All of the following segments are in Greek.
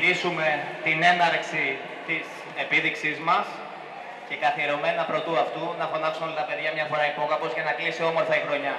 κηρύσουμε την έναρξη της επίδειξής μας και καθιερωμένα πρωτού αυτού να φωνάξουν όλα τα παιδιά μια φορά υπόκαπος για να κλείσει όμορφα η χρονιά.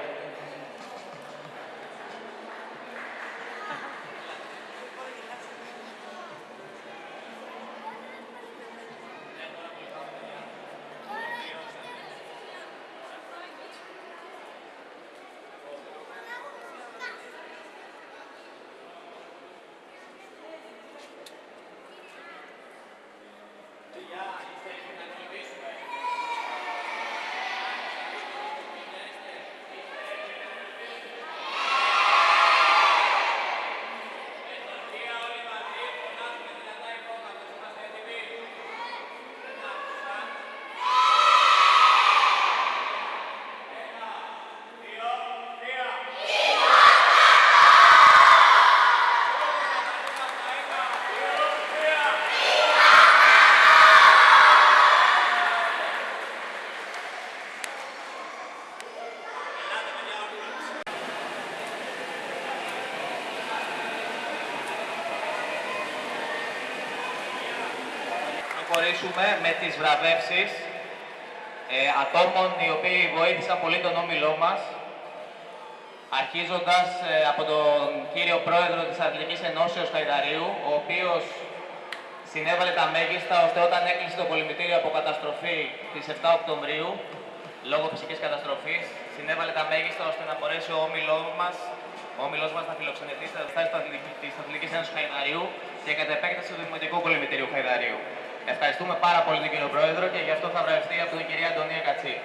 Προχωρήσουμε με τις βραβεύσεις ε, ατόμων οι οποίοι βοήθησαν πολύ τον όμιλό μας, αρχίζοντας ε, από τον κύριο πρόεδρο της Αθλητικής Ενώσεως Χαϊδαρίου, ο οποίος συνέβαλε τα μέγιστα ώστε όταν έκλεισε το κολυμβητήριο από καταστροφή της 7 Οκτωβρίου, λόγω φυσικής καταστροφής, συνέβαλε τα μέγιστα ώστε να μπορέσει ο όμιλός μας, ο όμιλός μας να φιλοξενηθεί στα στάση της Αθλητικής Ένωσης Χαϊδαρίου και κατά επέκταση του Δημοτικού Κολυμβητήριου Χαϊδαρίου. Ευχαριστούμε πάρα πολύ τον κύριο Πρόεδρο και γι' αυτό θα βρεθεί από την κυρία Αντωνία Κατσί.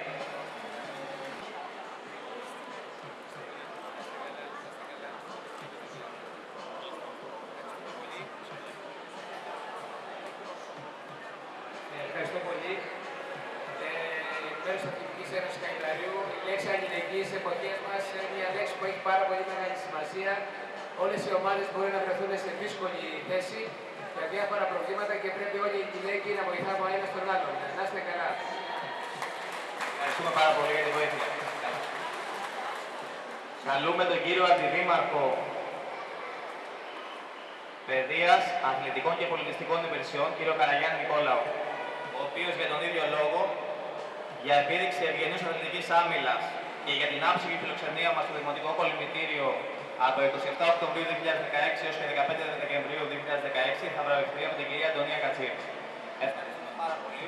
Ευχαριστώ πολύ. Ε, Μέρος της Αθλητική Ένωσης Καϊταρίου, η λέξη αλληλεγγύη στι εποχές μας είναι μια λέξη που έχει πάρα πολύ μεγάλη σημασία. Όλες οι ομάδες μπορεί να βρεθούν σε δύσκολη θέση για διάφορα προβλήματα και πρέπει όλοι οι γυναίκοι να βοηθάμε ο ένα τον άλλον. Να είστε καλά. Ευχαριστούμε πάρα πολύ για την βοήθεια. Καλούμε τον κύριο Αντιδήμαρχο Παιδείας, Αθλητικών και Πολιτιστικών Υπηρεσιών, κύριο Καραγιάννη Νικόλαο, ο οποίος για τον ίδιο λόγο, για επίδειξη ευγενούς αθλητικής άμυλας και για την άψογη φιλοξενία μας στο Δημοτικό Κολυμπητήριο από 27 Οκτωβρίου 2016 έως και 15 Δεκεμβρίου 2016 θα βραβευτεί από την κυρία Αντωνία Κατσίρ. Ευχαριστούμε πάρα πολύ.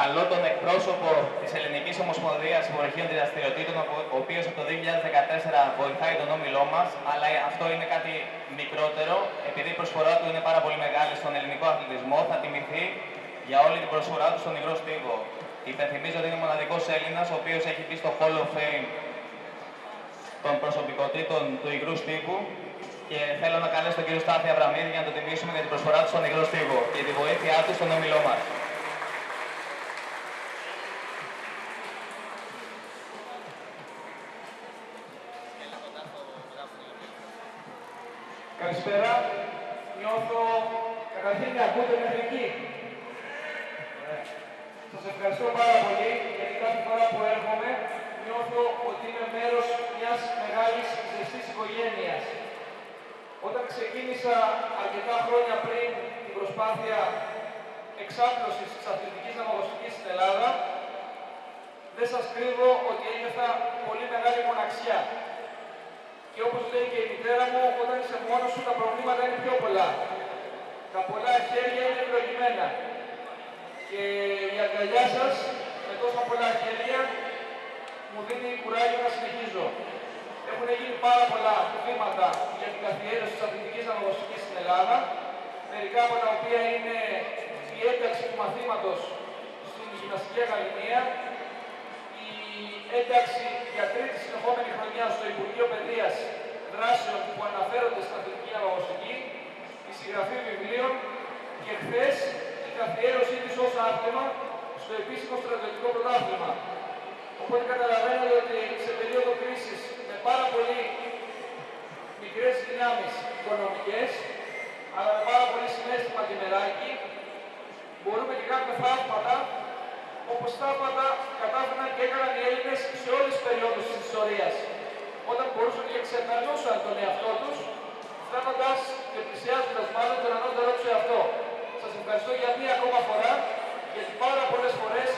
Καλώ τον εκπρόσωπο της Ελληνικής Ομοσπονδίας Υπορχείων Δραστηριοτήτων, ο οποίος από το 2014 βοηθάει τον όμιλό μας, αλλά αυτό είναι κάτι μικρότερο. Επειδή η προσφορά του είναι πάρα πολύ μεγάλη στον ελληνικό αθλητισμό, θα τιμηθεί για όλη την προσφορά του στον υγρό στίβο. Υπενθυμίζω ότι είναι ο μοναδικός Έλληνας, ο οποίος έχει μπει στο Hall of Fame των προσωπικότητων του υγρού στίβου και θέλω να καλέσω τον κύριο Στάθη Αβραμίδη για να τον τιμήσουμε για την προσφορά του στον υγρό στίβο και τη βοήθειά του στον όμιλό μας. Καλησπέρα. Νιώθω καταρχήν να ακούτε μέχρι εκεί. Σας ευχαριστώ πάρα πολύ γιατί κάθε φορά που έρχομαι νιώθω ότι είμαι μέρος μιας μεγάλης ζεστής οικογένειας. Όταν ξεκίνησα αρκετά χρόνια πριν την προσπάθεια εξάπλωσης της αθλητικής ναυαγωγικής στην Ελλάδα, δεν σας κρύβω ότι ένιωθα πολύ μεγάλη μοναξιά. Και όπως λέει και η μητέρα μου, όταν είσαι μόνος σου τα προβλήματα είναι πιο πολλά. Τα πολλά χέρια είναι ευλογημένα. Και η αγκαλιά σας με τόσα πολλά χέρια μου δίνει κουράγιο να συνεχίζω. Έχουν γίνει πάρα πολλά βήματα για την καθιέρωση της αθλητικής αναγνωστικής στην Ελλάδα, μερικά από τα οποία είναι η ένταξη του μαθήματος στην γυμναστική ακαδημία, η ένταξη για τρίτη συνεχόμενη χρονιά στο Υπουργείο Παιδείας δράσεων που αναφέρονται στην αθλητική αναγνωστική, η συγγραφή βιβλίων και χθες η καθιέρωσή της ως άθλημα στο επίσημο στρατιωτικό πρωτάθλημα. Οπότε καταλαβαίνετε ότι σε περίοδο κρίσης με πάρα πολύ μικρές δυνάμεις οικονομικές, αλλά με πάρα πολύ συνέστημα και μεράκι, μπορούμε και κάνουμε θαύματα όπως θαύματα κατάφεραν και έκαναν οι Έλληνες σε όλες τις περιόδους της ιστορίας. Όταν μπορούσαν και ξεπερνούσαν τον εαυτό τους, φτάνοντας και πλησιάζοντας μάλλον τον ανώτερό τους εαυτό. Σας ευχαριστώ για μία ακόμα φορά, γιατί πάρα πολλές φορές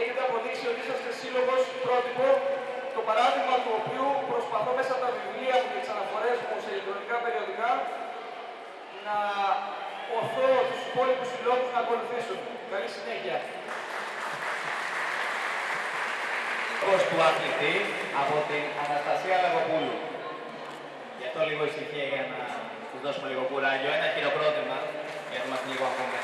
έχετε αποδείξει ότι είσαστε σύλλογος πρότυπο, το παράδειγμα του οποίου προσπαθώ μέσα από τα βιβλία μου και τις αναφορές μου σε ηλεκτρονικά περιοδικά να οθώ τους υπόλοιπους συλλόγους να ακολουθήσουν. Καλή συνέχεια. Λόγος του αθλητή από την Αναστασία Λαγοπούλου. Γι' αυτό λίγο ησυχία για να τους δώσουμε λίγο κουράγιο. Ένα χειροκρότημα για να είμαστε λίγο ακόμα.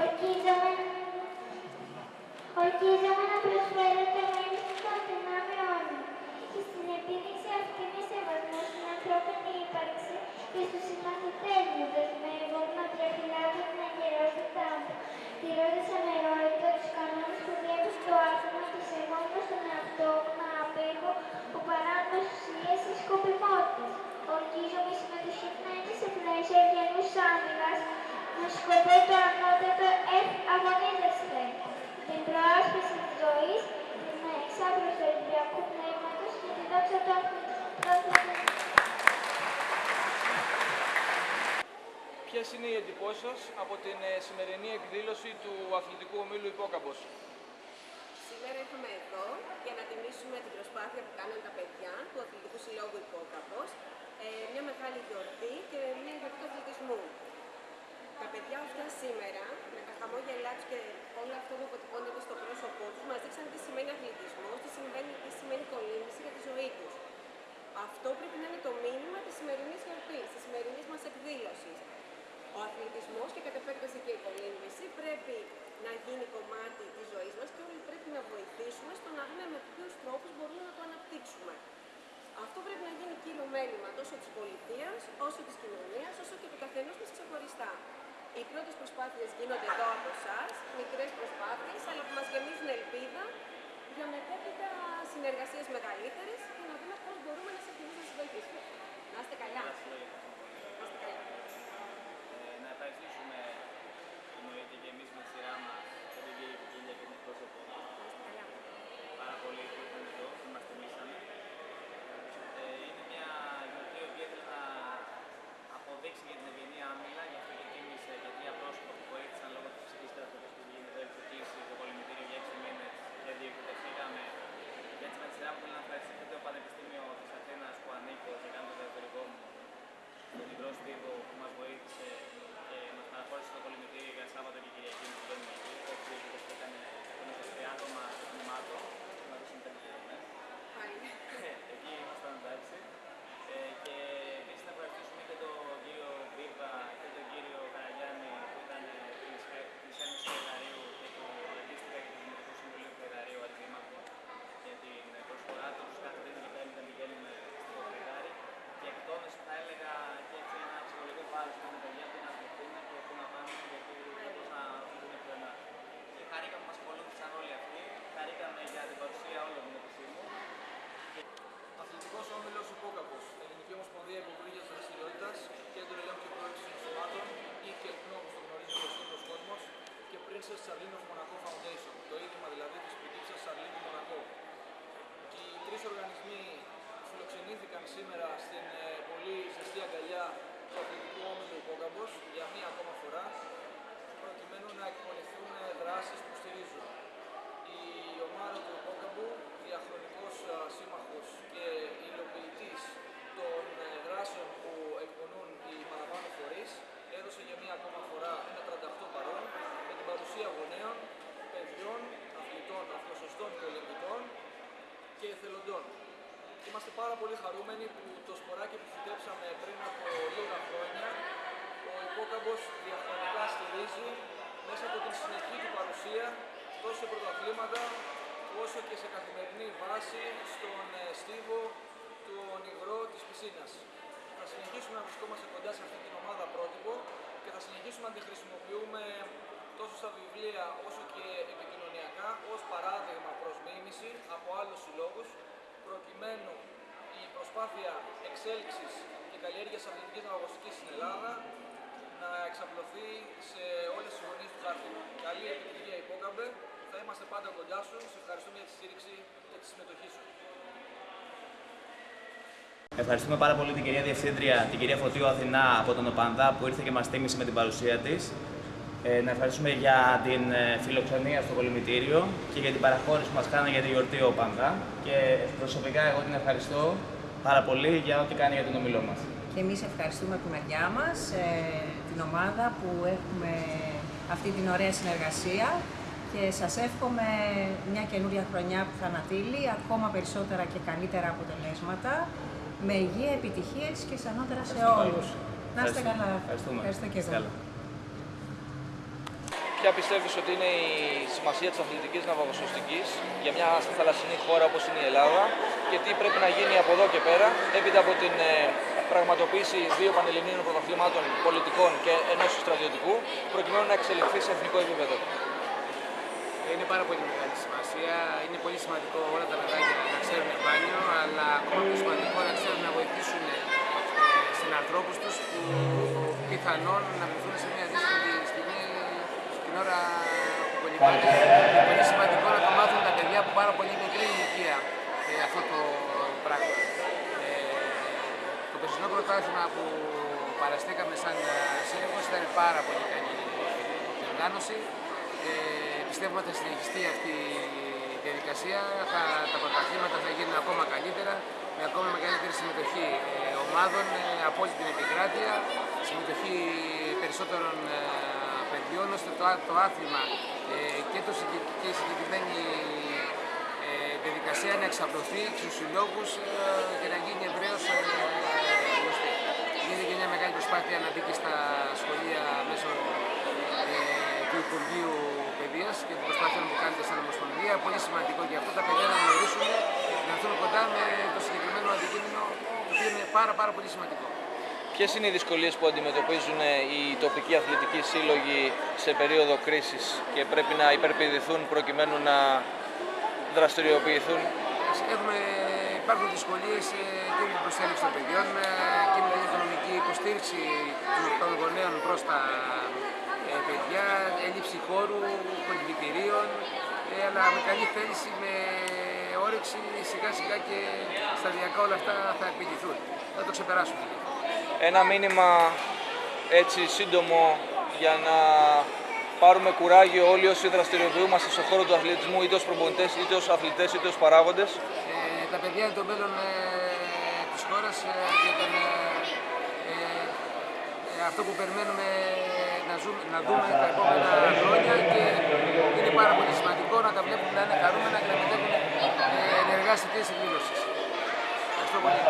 Ορκίζομαι, ορκίζομαι να προσφέρω το μέλημα των δυνάμεών μου και στην επίδειξη αυτή με σεβασμό στην ανθρώπινη ύπαρξη και στους συμμαθητές μου δεσμεύομαι να διαφυλάξω την αγερότητα μου, τηρώντας αμερόληπτα τους κανόνες που διέπουν το άθλημα και σεβόμενος τον εαυτό μου να απέχω από παράνομες ουσίες ή σκοπιμότητες. Ορκίζομαι η συμμετοχή μου να είναι σε πλαίσια γενούς άμυλας με σκοπό το ανώτατο εφ αγωνίζεστε. Την προάσπιση της ζωής, την εξάπλωση του Ολυμπιακού πνεύματος και τη δόξα του αθλητισμού. Ποιες είναι οι εντυπώσεις σας από την ε, σημερινή εκδήλωση του αθλητικού ομίλου Υπόκαμπος; Σήμερα ήρθαμε εδώ για να τιμήσουμε την προσπάθεια που κάνουν τα παιδιά του Αθλητικού Συλλόγου Υπόκαπος, ε, μια μεγάλη γιορτή και μια γιορτή του αθλητισμού. Τα παιδιά αυτά σήμερα, με τα χαμόγελά τους και όλο αυτό που αποτυπώνεται στο πρόσωπό τους, μας δείξαν τι σημαίνει αθλητισμός, τι σημαίνει, τι σημαίνει κολύμβηση για τη ζωή τους. Αυτό πρέπει να είναι το μήνυμα της σημερινής γιορτής, της σημερινής μας εκδήλωσης. Ο αθλητισμός και κατ' επέκταση και η κολύμβηση πρέπει να γίνει κομμάτι της ζωής μας και όλοι πρέπει να βοηθήσουμε στο να δούμε με ποιους τρόπους μπορούμε να το αναπτύξουμε. Αυτό πρέπει να γίνει κύριο μέλημα τόσο της πολιτείας, όσο της κοινωνίας, όσο και του καθενός μας ξεχωριστά. Οι πρώτες προσπάθειες γίνονται εδώ από εσάς, μικρές προσπάθειες, αλλά που μας γεμίζουν ελπίδα για μετέπειτα συνεργασίες μεγαλύτερες και να δούμε πώς μπορούμε να σε να σας βοηθήσουμε. Να είστε καλά. Να είστε καλά. Ε, να ευχαριστήσουμε εννοείται και εμείς με τη σειρά μας τον κύριο Κικίλια και την εκπρόσωπο Να είστε καλά. πάρα πολύ που ήρθαν εδώ, που μας τιμήσανε. Ε, είναι μια γιορτή η οποία ήθελε να αποδείξει για την ευγενή άμυλα, γι' αυτό και τίμησε και τρία πρόσωπα που βοήθησαν λόγω της φυσικής καταστροφής που γίνεται, έχει κλείσει το κολυμβητήριο για 6 μήνες και διεκδικηθήκαμε. Και έτσι με τη σειρά μου θέλω να ευχαριστήσω και το Πανεπιστήμιο της Αθήνας που ανήκω και κάνω το εσωτερικό μου τον Ιγρό Στίβο που μας βοήθησε και μας παραχώρησε το κολυμβητήριο για Σάββατο και Κυριακή που μπαίνουμε εκεί. Έτσι έκανε 23 άτομα τμήματο, μας δώσουν πέντε πληρωμές. Πάλι. Εκεί ήμασταν εντάξει. Ε, και επίσης να ευχαριστήσουμε και τον κύριο Μπίβα και τον κύριο Καραγιάννη που ήταν της Ένωσης του Φεδαρίου και του αντίστοιχα και του Δημοτικού Συμβουλίου του Φεδαρίου Αντιμήμαχο για την προσφορά τους κάθε τρίτη και πέμπτη να πηγαίνουμε στο Φεδάρι και εκτόνως θα έλεγα και έτσι ένα ψυχολογικό βάρος για τα παιδιά που να ασχοληθούν και που να πάνε γιατί όπως να δουν πιο ένα. Και χαρήκαμε που μας ακολούθησαν όλοι αυτοί, χαρήκαμε για την παρουσία όλων των επισήμων Αθλητικός Όμιλος Υπόκαπος, Ελληνική Ομοσπονδία Υποκρίγεια Δραστηριότητας, Κέντρο Ελέγχου και Πρόεδρου Συναισθημάτων ή ΚΕΛΚΝΟ όπω το γνωρίζει ο σύγχρονο κόσμος και Princess Charlene of Monaco Foundation, το ίδρυμα δηλαδή της πριγκίψα Charlene του Μονακό. Και οι τρεις οργανισμοί φιλοξενήθηκαν σήμερα στην ε, πολύ ζεστή αγκαλιά του Αθλητικού Όμιλου Υπόκαπο για μία ακόμα φορά, προκειμένου να εκπονηθούν δράσει που στηρίζουν η ομάδα του Υπόκαμπου, διαχρονικός α, σύμμαχος και υλοποιητής των ε, δράσεων που εκπονούν οι παραπάνω φορείς, έδωσε για μία ακόμα φορά ένα 38 παρόν με την παρουσία γονέων, παιδιών, αθλητών, αθλοσωστών και ολυμπητών και εθελοντών. Είμαστε πάρα πολύ χαρούμενοι που το σποράκι που φυτέψαμε πριν από λίγα χρόνια ο Υπόκαμπος διαχρονικά στηρίζει μέσα από την συνεχή του παρουσία τόσο σε πρωταθλήματα όσο και σε καθημερινή βάση στον ε, στίβο του ονειρό της πισίνας. Θα συνεχίσουμε να βρισκόμαστε κοντά σε αυτή την ομάδα πρότυπο και θα συνεχίσουμε να τη χρησιμοποιούμε τόσο στα βιβλία όσο και επικοινωνιακά ως παράδειγμα προς μίμηση από άλλους συλλόγους προκειμένου η προσπάθεια εξέλιξης και καλλιέργειας αθλητικής αγωνιστικής στην Ελλάδα να εξαπλωθεί σε όλες τις γωνίες του χάρτη. Καλή επιτυχία υπόκαμπε. Θα είμαστε πάντα κοντά σου. Σε ευχαριστούμε για τη στήριξη και τη συμμετοχή σου. Ευχαριστούμε πάρα πολύ την κυρία Διευθύντρια, την κυρία Φωτίου Αθηνά από τον ΟΠΑΝΔΑ που ήρθε και μας τίμησε με την παρουσία της. Ε, να ευχαριστούμε για την ε, φιλοξενία στο κολυμητήριο και για την παραχώρηση που μας κάνανε για τη γιορτή ΟΠΑΝΔΑ. Και προσωπικά εγώ την ευχαριστώ πάρα πολύ για ό,τι κάνει για τον ομιλό μας. Και εμείς ευχαριστούμε από τη μεριά μας ε, την ομάδα που έχουμε αυτή την ωραία συνεργασία και σας εύχομαι μια καινούρια χρονιά που θα ανατείλει ακόμα περισσότερα και καλύτερα αποτελέσματα με υγεία, επιτυχίες και σανότερα σε όλους. Να είστε καλά. Ευχαριστούμε. Ευχαριστώ και Είστε εγώ. Καλά. Ποια πιστεύεις ότι είναι η σημασία της αθλητικής ναυαγοσωστικής για μια θαλασσινή χώρα όπως είναι η Ελλάδα και τι πρέπει να γίνει από εδώ και πέρα έπειτα από την ε, πραγματοποίηση δύο πανελληνίων πρωταθλημάτων πολιτικών και ενός στρατιωτικού προκειμένου να εξελιχθεί σε εθνικό επίπεδο. Είναι πάρα πολύ μεγάλη σημασία. Είναι πολύ σημαντικό όλα τα παιδάκια να ξέρουν μπάνιο, αλλά ακόμα πιο σημαντικό να ξέρουν να βοηθήσουν ε, συνανθρώπους τους που πιθανόν να βρεθούν σε μια δύσκολη στιγμή την ώρα που κολυμπάνε. Είναι πολύ σημαντικό να το μάθουν τα παιδιά από πάρα πολύ μικρή ηλικία ε, αυτό το πράγμα. Ε, το περσινό πρωτάθλημα που παραστήκαμε σαν ε, σύλλογος ήταν πάρα πολύ καλή διοργάνωση. Ε, πιστεύουμε ότι θα συνεχιστεί αυτή η διαδικασία. Θα, τα πρωταθλήματα θα γίνουν ακόμα καλύτερα, με ακόμα μεγαλύτερη συμμετοχή ε, ομάδων ε, από όλη την επικράτεια, συμμετοχή περισσότερων ε, παιδιών, ώστε το, α- το άθλημα ε, και, το, συγκεκ- και η συγκεκριμένη ε, διαδικασία να εξαπλωθεί στους συλλόγους ε, και να γίνει ευρέως ε, γνωστή. Γίνεται και μια μεγάλη προσπάθεια να μπει και στα σχολεία μέσω ε, του Υπουργείου Παιδείας και των προσπάθειων που κάνετε σαν Ομοσπονδία. Πολύ σημαντικό για αυτό τα παιδιά να γνωρίσουν, να έρθουν κοντά με το συγκεκριμένο αντικείμενο, το οποίο είναι πάρα, πάρα πολύ σημαντικό. Ποιες είναι οι δυσκολίες που αντιμετωπίζουν οι τοπικοί αθλητικοί σύλλογοι σε περίοδο κρίσης και πρέπει να υπερπηδηθούν προκειμένου να δραστηριοποιηθούν; Έχουμε, υπάρχουν δυσκολίες και με την προσέλευση των παιδιών ε, και με την οικονομική υποστήριξη των γονέων προς τα ε, παιδιά, έλλειψη χώρου, κολυμπητηρίων, ε, αλλά με καλή θέληση, με όρεξη σιγά σιγά και σταδιακά όλα αυτά θα επιληθούν. Θα το ξεπεράσουμε. Ένα μήνυμα έτσι σύντομο για να πάρουμε κουράγιο όλοι όσοι δραστηριοποιούμαστε στον χώρο του αθλητισμού, είτε ως προπονητές, είτε ως αθλητές, είτε ως παράγοντες. Ε, τα παιδιά είναι το μέλλον ε, της χώρας ε, και τον, ε, ε, ε, αυτό που περιμένουμε να, ζούμε, να δούμε τα επόμενα χρόνια και είναι πάρα πολύ σημαντικό να τα βλέπουμε να είναι χαρούμενα και να μετέχουν ε, ενεργά σε τέτοιες εκδηλώσεις. Ευχαριστώ πολύ.